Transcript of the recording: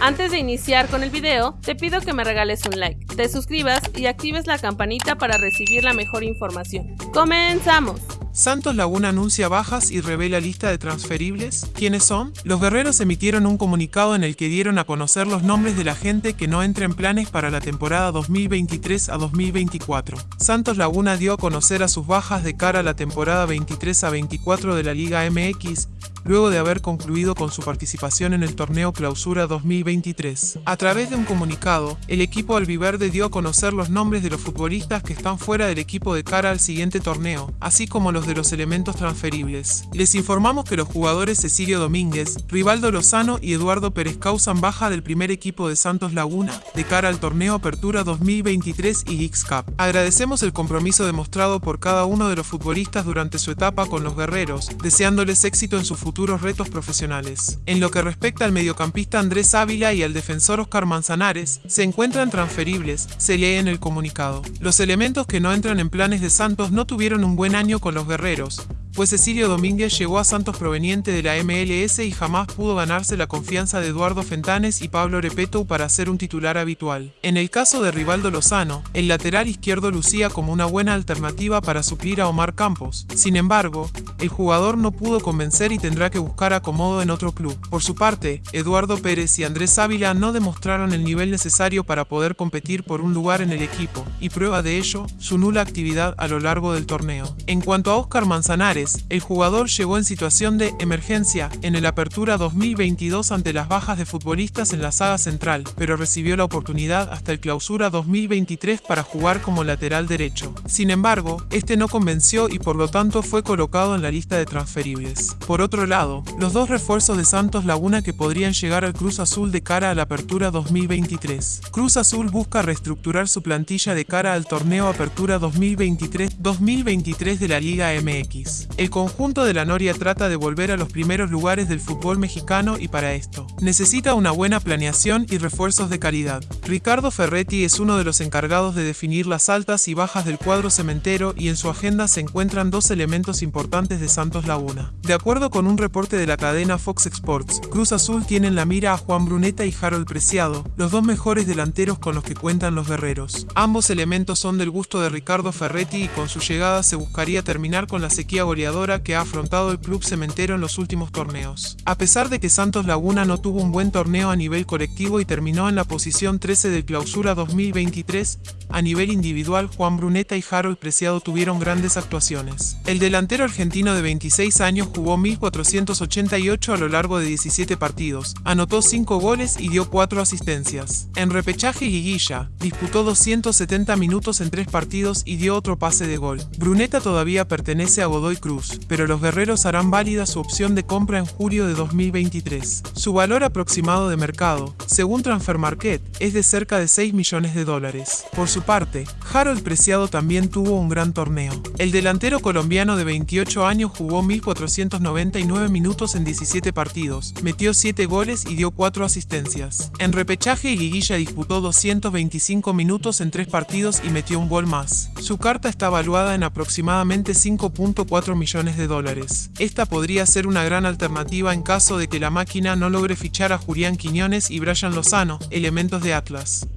Antes de iniciar con el video, te pido que me regales un like, te suscribas y actives la campanita para recibir la mejor información. ¡Comenzamos! Santos Laguna anuncia bajas y revela lista de transferibles. ¿Quiénes son? Los guerreros emitieron un comunicado en el que dieron a conocer los nombres de la gente que no entra en planes para la temporada 2023 a 2024. Santos Laguna dio a conocer a sus bajas de cara a la temporada 23 a 24 de la Liga MX, luego de haber concluido con su participación en el torneo Clausura 2023. A través de un comunicado, el equipo albiverde dio a conocer los nombres de los futbolistas que están fuera del equipo de cara al siguiente torneo, así como los de los elementos transferibles. Les informamos que los jugadores Cecilio Domínguez, Rivaldo Lozano y Eduardo Pérez causan baja del primer equipo de Santos Laguna, de cara al torneo Apertura 2023 y X Cup. Agradecemos el compromiso demostrado por cada uno de los futbolistas durante su etapa con los guerreros, deseándoles éxito en su futuro retos profesionales. En lo que respecta al mediocampista Andrés Ávila y al defensor Oscar Manzanares, se encuentran transferibles, se lee en el comunicado. Los elementos que no entran en planes de Santos no tuvieron un buen año con los guerreros, pues Cecilio Domínguez llegó a Santos proveniente de la MLS y jamás pudo ganarse la confianza de Eduardo Fentanes y Pablo Repeto para ser un titular habitual. En el caso de Rivaldo Lozano, el lateral izquierdo lucía como una buena alternativa para suplir a Omar Campos. Sin embargo, el jugador no pudo convencer y tendrá que buscar acomodo en otro club. Por su parte, Eduardo Pérez y Andrés Ávila no demostraron el nivel necesario para poder competir por un lugar en el equipo, y prueba de ello, su nula actividad a lo largo del torneo. En cuanto a Oscar Manzanares, el jugador llegó en situación de emergencia en el Apertura 2022 ante las bajas de futbolistas en la saga central, pero recibió la oportunidad hasta el Clausura 2023 para jugar como lateral derecho. Sin embargo, este no convenció y por lo tanto fue colocado en la lista de transferibles. Por otro lado, los dos refuerzos de Santos Laguna que podrían llegar al Cruz Azul de cara a la Apertura 2023. Cruz Azul busca reestructurar su plantilla de cara al torneo Apertura 2023-2023 de la Liga MX. El conjunto de la Noria trata de volver a los primeros lugares del fútbol mexicano y para esto, necesita una buena planeación y refuerzos de calidad. Ricardo Ferretti es uno de los encargados de definir las altas y bajas del cuadro cementero y en su agenda se encuentran dos elementos importantes de Santos Laguna. De acuerdo con un reporte de la cadena Fox Sports, Cruz Azul tiene en la mira a Juan Bruneta y Harold Preciado, los dos mejores delanteros con los que cuentan los guerreros. Ambos elementos son del gusto de Ricardo Ferretti y con su llegada se buscaría terminar con la sequía goleadora que ha afrontado el club cementero en los últimos torneos. A pesar de que Santos Laguna no tuvo un buen torneo a nivel colectivo y terminó en la posición 13 del clausura 2023, a nivel individual Juan Bruneta y Harold Preciado tuvieron grandes actuaciones. El delantero argentino de 26 años jugó 1488 a lo largo de 17 partidos, anotó 5 goles y dio 4 asistencias. En repechaje Guiguilla, disputó 270 minutos en 3 partidos y dio otro pase de gol. Bruneta todavía pertenece a Godoy Cruz pero los guerreros harán válida su opción de compra en julio de 2023. Su valor aproximado de mercado, según Transfer Market, es de cerca de 6 millones de dólares. Por su parte, Harold Preciado también tuvo un gran torneo. El delantero colombiano de 28 años jugó 1.499 minutos en 17 partidos, metió 7 goles y dio 4 asistencias. En repechaje, Guiguilla disputó 225 minutos en 3 partidos y metió un gol más. Su carta está valuada en aproximadamente 5.4 millones de dólares. Esta podría ser una gran alternativa en caso de que la máquina no logre fichar a Julián Quiñones y Brian Lozano, elementos de Atlas.